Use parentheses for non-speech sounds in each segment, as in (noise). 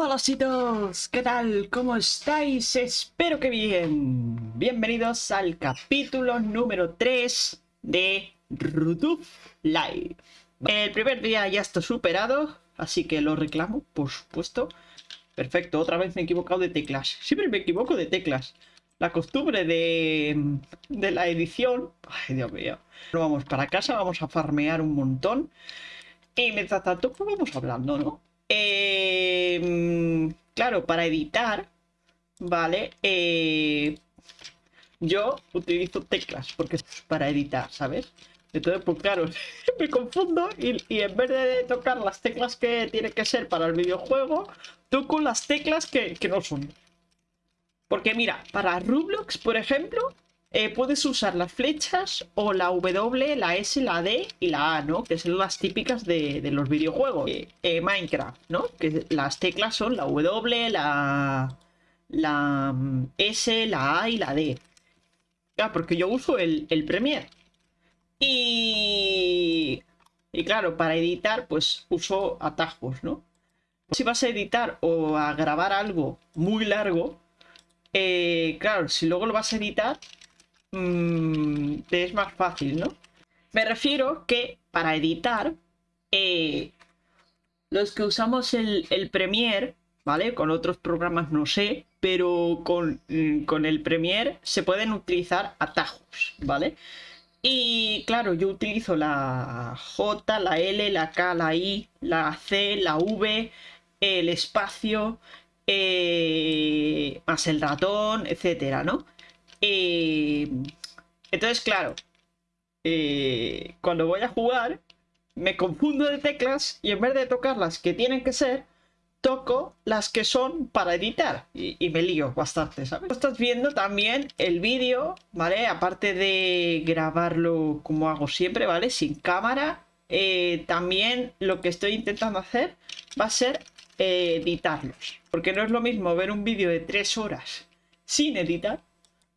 Hola chicos, ¿qué tal? ¿Cómo estáis? Espero que bien. Bienvenidos al capítulo número 3 de YouTube Live. El primer día ya está superado, así que lo reclamo, por supuesto. Perfecto, otra vez me he equivocado de teclas. Siempre me equivoco de teclas. La costumbre de, de la edición... Ay, Dios mío. vamos para casa, vamos a farmear un montón. Y mientras tanto, pues vamos hablando, ¿no? Eh, claro, para editar, ¿vale? Eh, yo utilizo teclas porque es para editar, ¿sabes? Entonces, pues claro, (laughs) me confundo y, en vez de tocar las teclas que tiene que ser para el videojuego, toco las teclas que, que no son. Porque mira, para Roblox, por ejemplo, eh, puedes usar las flechas o la W, la S, la D y la A, ¿no? Que son las típicas de, los videojuegos. Eh, eh, Minecraft, ¿no? Que las teclas son la W, la, la mm, S, la A y la D. Claro, porque yo uso el, el Premiere. Y... Y claro, para editar, pues uso atajos, ¿no? Si vas a editar o a grabar algo muy largo, claro, si luego lo vas a editar, mmm, es más fácil, ¿no? Me refiero que para editar, eh, los que usamos el, el, Premiere, ¿vale? Con otros programas no sé, pero con, mm, con el Premiere se pueden utilizar atajos, ¿vale? Y claro, yo utilizo la J, la L, la K, la I, la C, la V, el espacio, eh, más el ratón, etcétera, ¿no? Eh, entonces, claro, eh, cuando voy a jugar, me confundo de teclas y en vez de tocar las que tienen que ser, toco las que son para editar y, me lío bastante, ¿sabes? Estás viendo también el vídeo, ¿vale? Aparte de grabarlo como hago siempre, ¿vale? Sin cámara, eh, también lo que estoy intentando hacer va a ser editarlos. Porque no es lo mismo ver un vídeo de 3 horas sin editar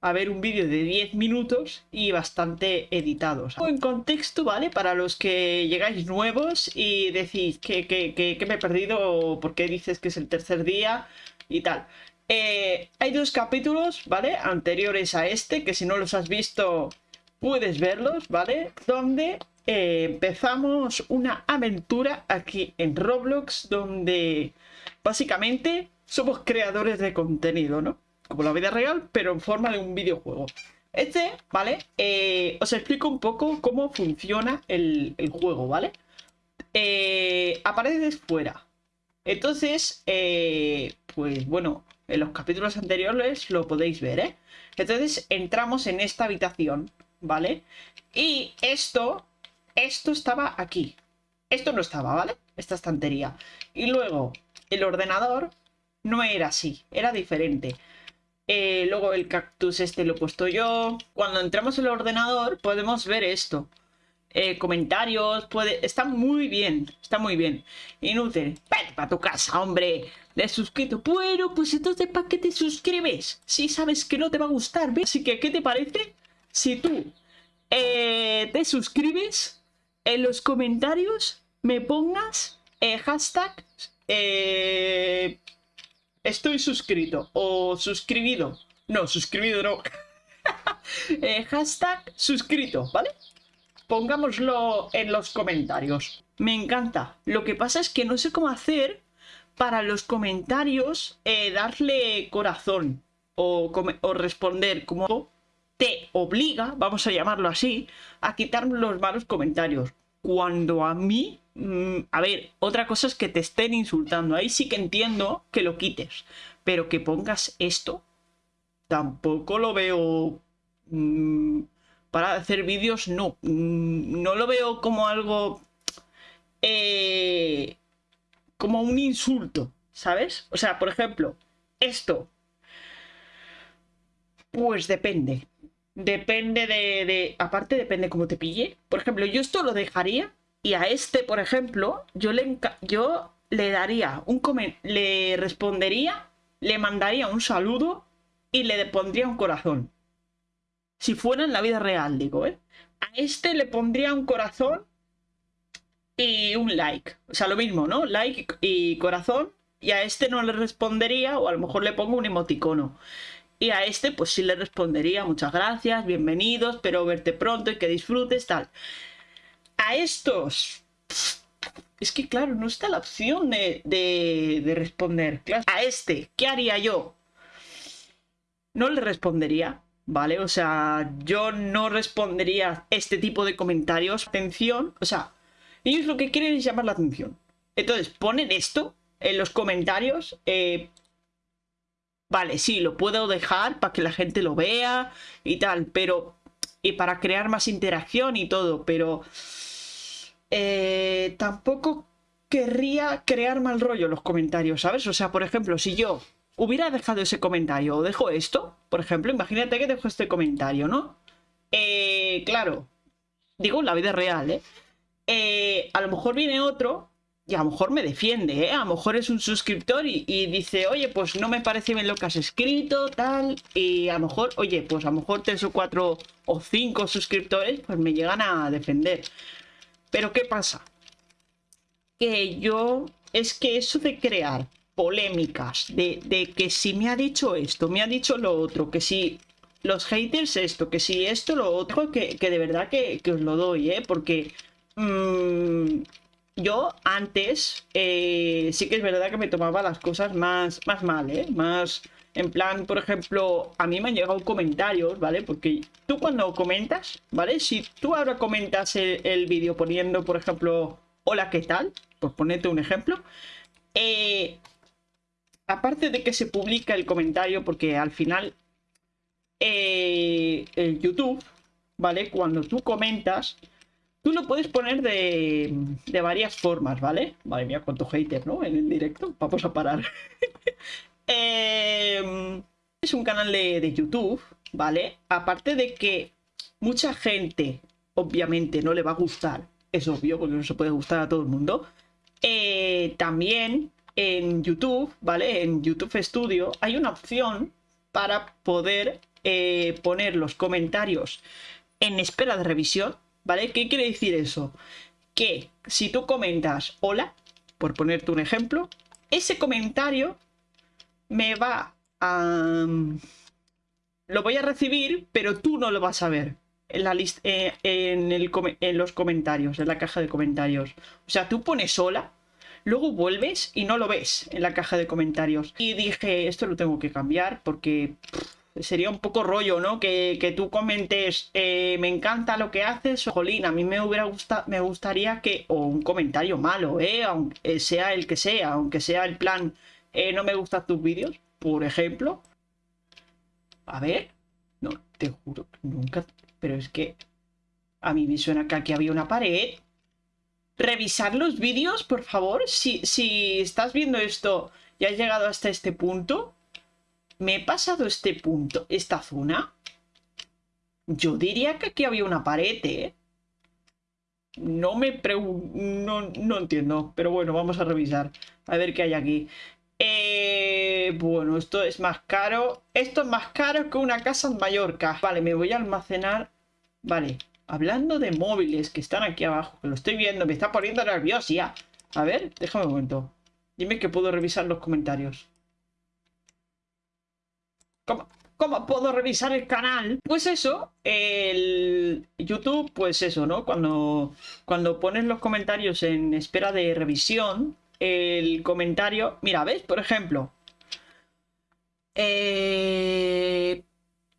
a ver un vídeo de 10 minutos y bastante editados. En contexto, ¿vale? Para los que llegáis nuevos y decís que, que, me he perdido o por qué dices que es el tercer día y tal. Eh, hay dos capítulos, ¿vale? Anteriores a este, que si no los has visto puedes verlos, ¿vale? Donde eh, empezamos una aventura aquí en Roblox donde básicamente somos creadores de contenido, ¿no? Como la vida real, pero en forma de un videojuego. Este, ¿vale? Eh, os explico un poco cómo funciona el, juego, ¿vale? Eh, apareces fuera. Entonces, eh, pues bueno, en los capítulos anteriores lo podéis ver, ¿eh? Entonces entramos en esta habitación, ¿vale? Y esto, esto estaba aquí. Esto no estaba, ¿vale? Esta estantería. Y luego, el ordenador no era así, era diferente. Eh, luego el cactus este lo he puesto yo. Cuando entramos en el ordenador podemos ver esto. Eh, comentarios, puede... Está muy bien, está muy bien. Inútil. Vete para tu casa, hombre. De suscrito. Bueno, pues entonces ¿para qué te suscribes? Si sabes que no te va a gustar, ¿ves? Así que, ¿qué te parece? Si tú eh, te suscribes, en los comentarios me pongas hashtag estoy suscrito o suscribido. No, suscribido no. (laughs) Eh, hashtag suscrito, ¿vale? Pongámoslo en los comentarios. Me encanta. Lo que pasa es que no sé cómo hacer para los comentarios eh, darle corazón o, o responder como te obliga, vamos a llamarlo así, a quitar los malos comentarios. Cuando a mí a ver, otra cosa es que te estén insultando. Ahí sí que entiendo que lo quites. Pero que pongas esto, tampoco lo veo... Mm, para hacer vídeos, no. Mm, no lo veo como algo... Eh, como un insulto, ¿sabes? O sea, por ejemplo, esto. Pues depende. Depende de, de... Aparte, depende cómo te pille. Por ejemplo, yo esto lo dejaría y a este, por ejemplo, yo le, yo le daría un le respondería, le mandaría un saludo y le pondría un corazón. Si fuera en la vida real, digo, ¿eh? A este le pondría un corazón y un like. O sea, lo mismo, ¿no? Like y corazón y a este no le respondería o a lo mejor le pongo un emoticono. Y a este pues sí le respondería muchas gracias, bienvenidos, espero verte pronto y que disfrutes, tal. A estos... Es que claro, no está la opción de, de, responder. A este, ¿qué haría yo? No le respondería, ¿vale? O sea, yo no respondería este tipo de comentarios. Atención, o sea, ellos lo que quieren es llamar la atención. Entonces, ponen esto en los comentarios. Eh, vale, sí, lo puedo dejar para que la gente lo vea y tal, pero... Y para crear más interacción y todo, pero... Eh, tampoco querría crear mal rollo los comentarios, ¿sabes? O sea, por ejemplo, si yo hubiera dejado ese comentario o dejo esto, por ejemplo, imagínate que dejo este comentario, ¿no? Eh, claro, digo en la vida real, ¿eh? ¿eh? A lo mejor viene otro y a lo mejor me defiende, ¿eh? A lo mejor es un suscriptor y, dice, oye, pues no me parece bien lo que has escrito, tal. Y a lo mejor, oye, pues a lo mejor tres o cuatro o cinco suscriptores pues me llegan a defender. Pero ¿qué pasa? Que yo... Es que eso de crear polémicas, de, que si me ha dicho esto, me ha dicho lo otro, que si los haters esto, que si esto, lo otro, que, de verdad que, os lo doy, ¿eh? Porque mm, yo antes eh, sí que es verdad que me tomaba las cosas más, más mal, ¿eh? Más en plan, por ejemplo, a mí me han llegado comentarios, ¿vale? Porque tú cuando comentas, ¿vale? Si tú ahora comentas el, vídeo poniendo, por ejemplo, hola, ¿qué tal? Por ponerte un ejemplo. Eh, aparte de que se publica el comentario, porque al final eh, YouTube, ¿vale? Cuando tú comentas, tú lo puedes poner de, de varias formas, ¿vale? Madre mía, cuánto hater, ¿no? En el directo. Vamos a parar. (laughs) Em, es un canal de, YouTube, ¿vale? Aparte de que mucha gente, obviamente, no le va a gustar. Es obvio, porque no se puede gustar a todo el mundo. Eh, también en YouTube, ¿vale? En YouTube Studio hay una opción para poder eh, poner los comentarios en espera de revisión, ¿vale? ¿Qué quiere decir eso? Que si tú comentas hola, por ponerte un ejemplo, ese comentario me va a... Lo voy a recibir, pero tú no lo vas a ver en, la lista, eh, en, en los comentarios, en la caja de comentarios. O sea, tú pones hola, luego vuelves y no lo ves en la caja de comentarios. Y dije, esto lo tengo que cambiar porque sería un poco rollo, ¿no? Que, tú comentes, eh, me encanta lo que haces, jolín, a mí me hubiera gustado, me gustaría que, o un comentario malo, ¿eh? Aunque sea el que sea, aunque sea el plan eh, no me gustan tus vídeos, por ejemplo. A ver, no, te juro, nunca, pero es que a mí me suena que aquí había una pared. Revisar los vídeos, por favor. Si, si estás viendo esto y has llegado hasta este punto, me he pasado este punto, esta zona. Yo diría que aquí había una pared, ¿eh? No me pregunto, no, no entiendo, pero bueno, vamos a revisar. A ver qué hay aquí. Eh, bueno, esto es más caro. Esto es más caro que una casa en Mallorca. Vale, me voy a almacenar. Vale, hablando de móviles que están aquí abajo, que lo estoy viendo, me está poniendo nervioso ya. A ver, déjame un momento. Dime que puedo revisar los comentarios. ¿Cómo, ¿Cómo puedo revisar el canal? Pues eso, el YouTube, pues eso, ¿no? Cuando, cuando pones los comentarios en espera de revisión, el comentario. Mira, ¿ves? Por ejemplo. Eh,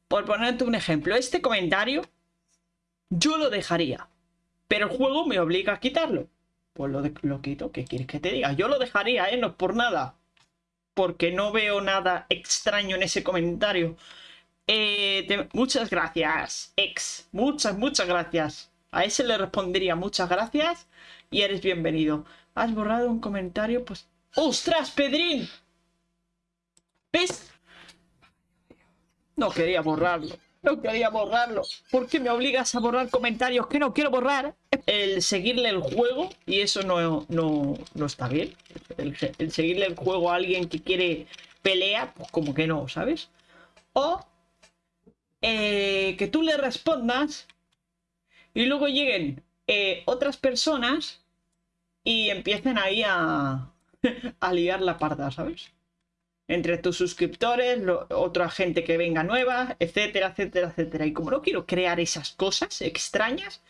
por ponerte un ejemplo, este comentario yo lo dejaría. Pero el juego me obliga a quitarlo. Pues lo, lo quito. ¿Qué quieres que te diga? Yo lo dejaría, ¿eh? No por nada. Porque no veo nada extraño en ese comentario. Eh, muchas gracias, ex. Muchas, muchas gracias. A ese le respondería muchas gracias y eres bienvenido. Has borrado un comentario, pues... ¡Ostras, Pedrín! ¿Ves? No quería borrarlo. No quería borrarlo. ¿Por qué me obligas a borrar comentarios que no quiero borrar? El seguirle el juego, y eso no, no, no está bien. El, seguirle el juego a alguien que quiere pelea, pues como que no, ¿sabes? O eh, que tú le respondas y luego lleguen eh, otras personas y empiecen ahí a, (laughs) a liar la parda, ¿sabes? Entre tus suscriptores, otra gente que venga nueva, etcétera, etcétera, etcétera. Y como no quiero crear esas cosas extrañas,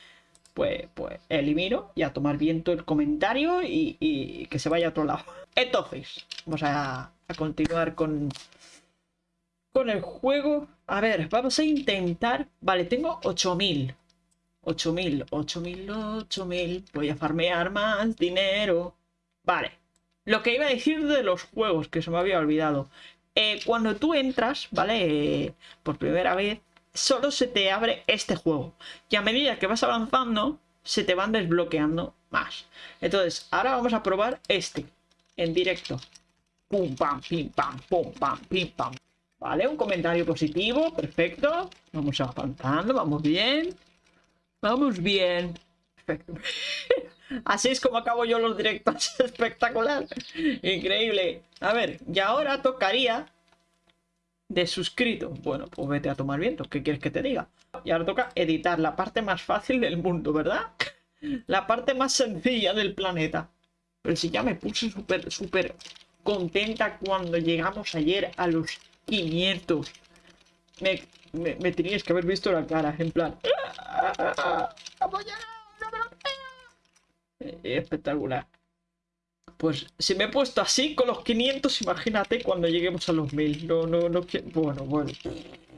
pues, pues elimino y a tomar viento el comentario y, que se vaya a otro lado. (laughs) Entonces, vamos a, a continuar con, con el juego. A ver, vamos a intentar... Vale, tengo 8000. 8000, 8000, 8000. Voy a farmear más dinero. Vale. Lo que iba a decir de los juegos, que se me había olvidado. Eh, cuando tú entras, ¿vale? por primera vez, solo se te abre este juego. Y a medida que vas avanzando, se te van desbloqueando más. Entonces, ahora vamos a probar este. En directo. Pum, pam, pim, pam, pum, pam, pim, pam. Vale, un comentario positivo. Perfecto. Vamos avanzando, vamos bien. Vamos bien. (laughs) Así es como acabo yo los directos. (laughs) Espectacular. Increíble. A ver, y ahora tocaría de suscrito. Bueno, pues vete a tomar viento. ¿Qué quieres que te diga? Y ahora toca editar la parte más fácil del mundo, ¿verdad? (laughs) La parte más sencilla del planeta. Pero si ya me puse súper, súper contenta cuando llegamos ayer a los 500. Me, me, me tenías que haber visto la cara, en plan... Espectacular. Pues si me he puesto así con los 500, imagínate cuando lleguemos a los 1000. No, no, no Bueno, bueno.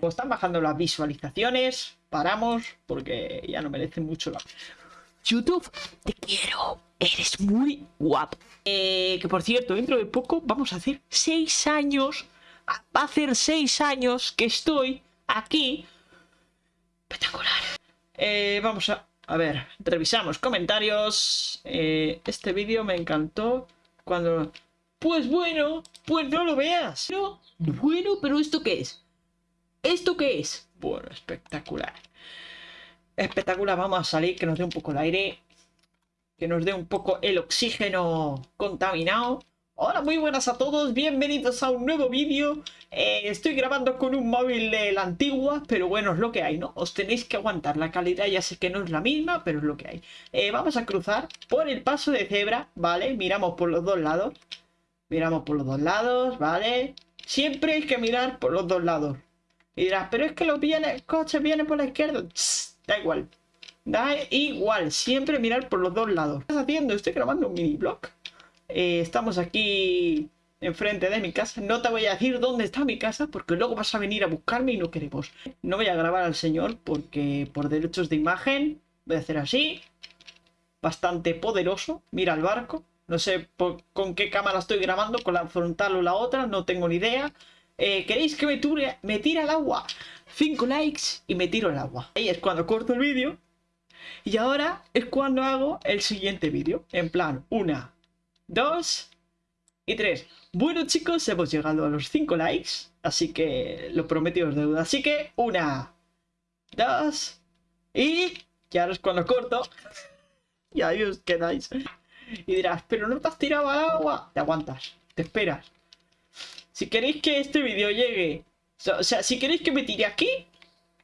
Como están bajando las visualizaciones, paramos porque ya no merece mucho la... YouTube, te quiero. Eres muy guapo. Eh, que por cierto, dentro de poco vamos a hacer 6 años. Va a hacer 6 años que estoy aquí. Espectacular. Eh, vamos a a ver, revisamos comentarios. Eh, este vídeo me encantó cuando... Pues bueno, pues no lo veas. No, bueno, pero ¿esto qué es? ¿Esto qué es? Bueno, espectacular. Espectacular, vamos a salir, que nos dé un poco el aire. Que nos dé un poco el oxígeno contaminado. Hola, muy buenas a todos, bienvenidos a un nuevo vídeo. Eh, estoy grabando con un móvil de la antigua, pero bueno, es lo que hay, ¿no? Os tenéis que aguantar, la calidad ya sé que no es la misma, pero es lo que hay. Eh, vamos a cruzar por el paso de cebra, ¿vale? Miramos por los dos lados. Miramos por los dos lados, ¿vale? Siempre hay que mirar por los dos lados. Y dirás, pero es que lo viene, el coche viene por la izquierda. da igual. Da igual, siempre mirar por los dos lados. ¿Qué estás haciendo? Estoy grabando un mini blog. Eh, estamos aquí enfrente de mi casa. No te voy a decir dónde está mi casa porque luego vas a venir a buscarme y no queremos. No voy a grabar al señor porque por derechos de imagen voy a hacer así. Bastante poderoso. Mira el barco. No sé con qué cámara estoy grabando, con la frontal o la otra, no tengo ni idea. Eh, ¿Queréis que me, me tire al agua? 5 likes y me tiro al agua. Ahí es cuando corto el vídeo. Y ahora es cuando hago el siguiente vídeo. En plan, una, dos y tres. Bueno chicos, hemos llegado a los 5 likes, así que lo prometido es deuda. Así que una, dos y ya es cuando corto. (laughs) y ahí os quedáis. Y dirás, pero no te has tirado agua. Te aguantas, te esperas. Si queréis que este vídeo llegue... O sea, si queréis que me tire aquí,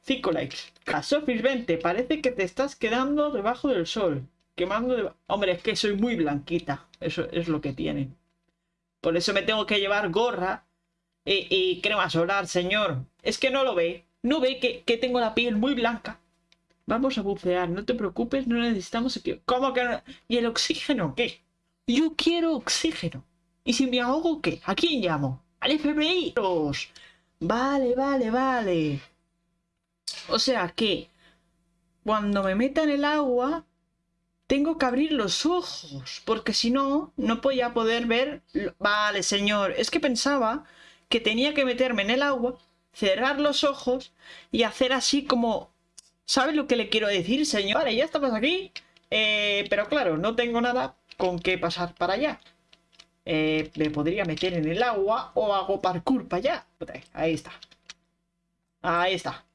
5 likes. A Sofis 20, parece que te estás quedando debajo del sol quemando de... Hombre, es que soy muy blanquita. Eso es lo que tiene. Por eso me tengo que llevar gorra y, crema solar, señor. Es que no lo ve. No ve que, tengo la piel muy blanca. Vamos a bucear, no te preocupes, no necesitamos... ¿Cómo que no? ¿Y el oxígeno qué? Yo quiero oxígeno. ¿Y si me ahogo qué? ¿A quién llamo? ¿Al FBI? Vale, vale, vale. O sea que cuando me meta en el agua tengo que abrir los ojos, porque si no, no podía poder ver... Vale, señor, es que pensaba que tenía que meterme en el agua, cerrar los ojos y hacer así como... ¿Sabe lo que le quiero decir, señor? Vale, ya estamos aquí, eh, pero claro, no tengo nada con qué pasar para allá. Eh, me podría meter en el agua o hago parkour para allá. Ahí está. Ahí está.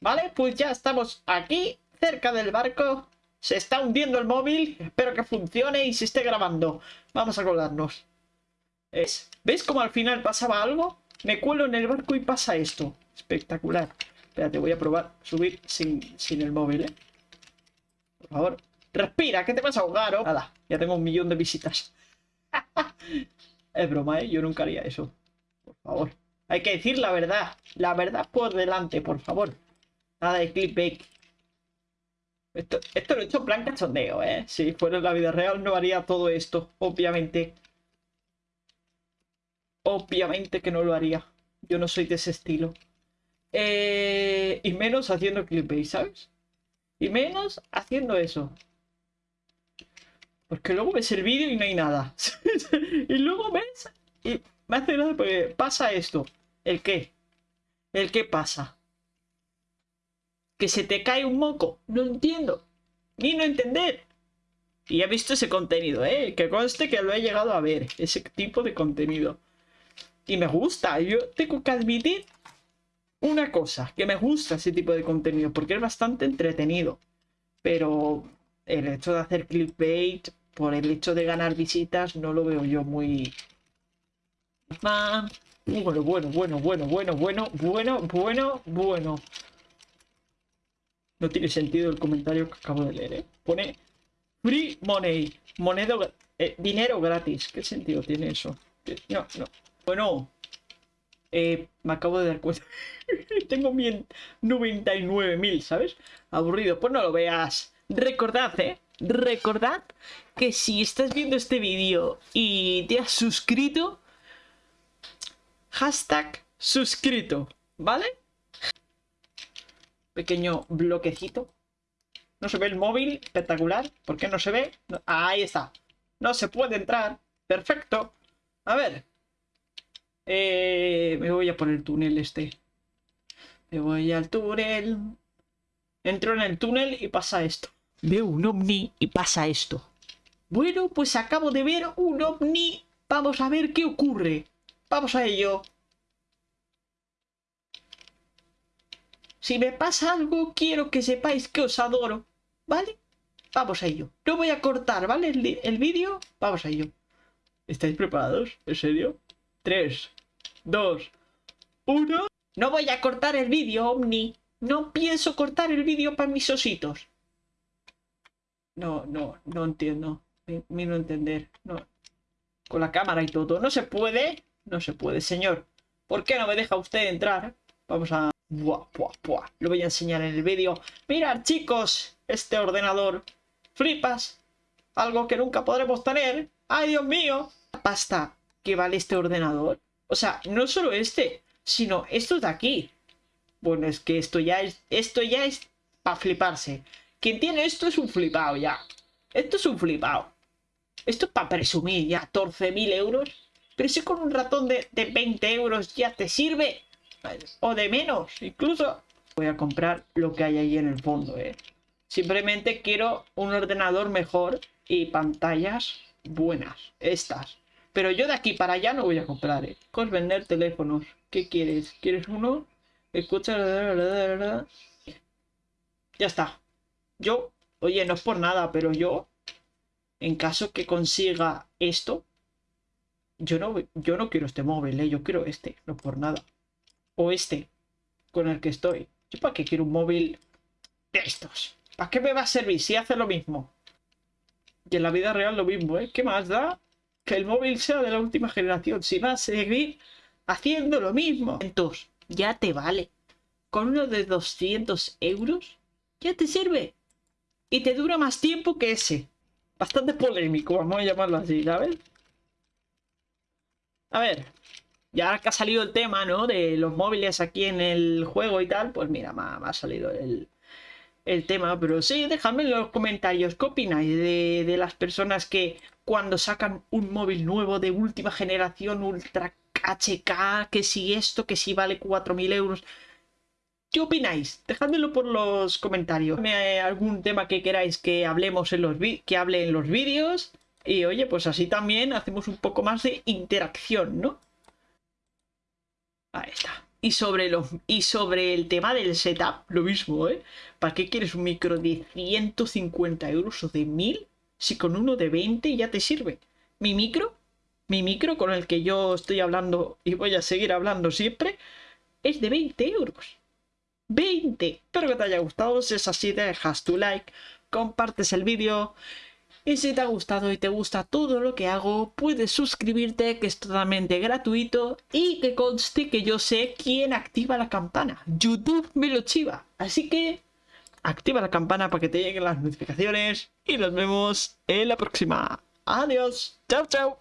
Vale, pues ya estamos aquí, cerca del barco. Se está hundiendo el móvil. Espero que funcione y se esté grabando. Vamos a colgarnos. ¿Ves? ¿Ves cómo al final pasaba algo? Me cuelo en el barco y pasa esto. Espectacular. Espérate, voy a probar subir sin, sin el móvil, ¿eh? Por favor. Respira, que te vas a ahogar, ¿oh? Nada, ya tengo un millón de visitas. (laughs) es broma, ¿eh? Yo nunca haría eso. Por favor. Hay que decir la verdad. La verdad por delante, por favor. Nada de clickbait. Esto, esto lo he hecho en plan cachondeo, ¿eh? Si fuera en la vida real no haría todo esto, obviamente. Obviamente que no lo haría. Yo no soy de ese estilo. Eh, y menos haciendo clickbait, ¿sabes? Y menos haciendo eso. Porque luego ves el vídeo y no hay nada. (laughs) y luego ves y me hace nada porque pasa esto. ¿El qué? ¿El qué pasa? ¿Que se te cae un moco? No entiendo. Ni no entender. Y he visto ese contenido, ¿eh? Que conste que lo he llegado a ver. Ese tipo de contenido. Y me gusta. Yo tengo que admitir una cosa. Que me gusta ese tipo de contenido. Porque es bastante entretenido. Pero el hecho de hacer clickbait por el hecho de ganar visitas no lo veo yo muy... Bueno, bueno, bueno, bueno, bueno, bueno, bueno, bueno, bueno. No tiene sentido el comentario que acabo de leer, ¿eh? Pone free money, moneda, eh, dinero gratis. ¿Qué sentido tiene eso? No, no. Bueno, eh, me acabo de dar cuenta. (laughs) Tengo 99.000, ¿sabes? Aburrido. Pues no lo veas. Recordad, ¿eh? Recordad que si estás viendo este vídeo y te has suscrito, hashtag suscrito, ¿vale? Pequeño bloquecito. No se ve el móvil, espectacular. ¿Por qué no se ve? ahí está. No se puede entrar. Perfecto. A ver. Eh, me voy a poner el túnel este. Me voy al túnel. Entro en el túnel y pasa esto. Veo un ovni y pasa esto. Bueno, pues acabo de ver un ovni. Vamos a ver qué ocurre. Vamos a ello. Si me pasa algo, quiero que sepáis que os adoro. ¿Vale? Vamos a ello. No voy a cortar, ¿vale? El, vídeo. Vamos a ello. ¿Estáis preparados? ¿En serio? 3, 2, 1. No voy a cortar el vídeo, Omni. No pienso cortar el vídeo para mis ositos. No, no, no entiendo. Mi no entender. No. Con la cámara y todo. No se puede. No se puede, señor. ¿Por qué no me deja usted entrar? Vamos a... Buah. Lo voy a enseñar en el vídeo. Mirad, chicos. Este ordenador. Flipas. Algo que nunca podremos tener. ¡Ay, Dios mío! La pasta que vale este ordenador. O sea, no solo este, sino esto de aquí. Bueno, es que esto ya es... Esto ya es para fliparse. Quien tiene esto es un flipado ya. Esto es un flipado. Esto es para presumir ya 14.000 euros. Pero si con un ratón de, 20 euros ya te sirve. O de menos, incluso. Voy a comprar lo que hay ahí en el fondo, ¿eh? Simplemente quiero un ordenador mejor y pantallas buenas. Estas. Pero yo de aquí para allá no voy a comprar, ¿eh? Con vender teléfonos. ¿Qué quieres? ¿Quieres uno? Escucha... Ya está. Yo, oye, no es por nada, pero yo en caso que consiga esto, yo no, yo no quiero este móvil, ¿eh? yo quiero este, no por nada. O este, con el que estoy. ¿Yo para qué quiero un móvil de estos? ¿Para qué me va a servir si hace lo mismo? Y en la vida real lo mismo, ¿eh? ¿Qué más da que el móvil sea de la última generación? Si va a seguir haciendo lo mismo. Entonces, ya te vale. Con uno de 200 euros, ya te sirve. Y te dura más tiempo que ese bastante polémico, vamos a llamarlo así, ¿sabes? A ver, ya que ha salido el tema, ¿no? De los móviles aquí en el juego y tal, pues mira, me ha, salido el, tema. Pero sí, dejadme en los comentarios qué opináis de, de, las personas que cuando sacan un móvil nuevo de última generación, ultra HK, que si esto, que si vale 4.000 euros, ¿Qué opináis? Dejádmelo por los comentarios. algún tema que queráis que hablemos en los que hable en los vídeos. Y oye, pues así también hacemos un poco más de interacción, ¿no? Ahí está. Y sobre, los, y sobre el tema del setup, lo mismo, ¿eh? ¿Para qué quieres un micro de 150 euros o de 1000? Si con uno de 20 ya te sirve. Mi micro, mi micro con el que yo estoy hablando y voy a seguir hablando siempre, es de 20 euros. 20. Espero que te haya gustado. Si es así, dejas tu like, compartes el vídeo Y si te ha gustado y te gusta todo lo que hago, puedes suscribirte, que es totalmente gratuito. Y que conste que yo sé quién activa la campana. YouTube me lo chiva. Así que activa la campana para que te lleguen las notificaciones. Y nos vemos en la próxima. Adiós. Chao, chao.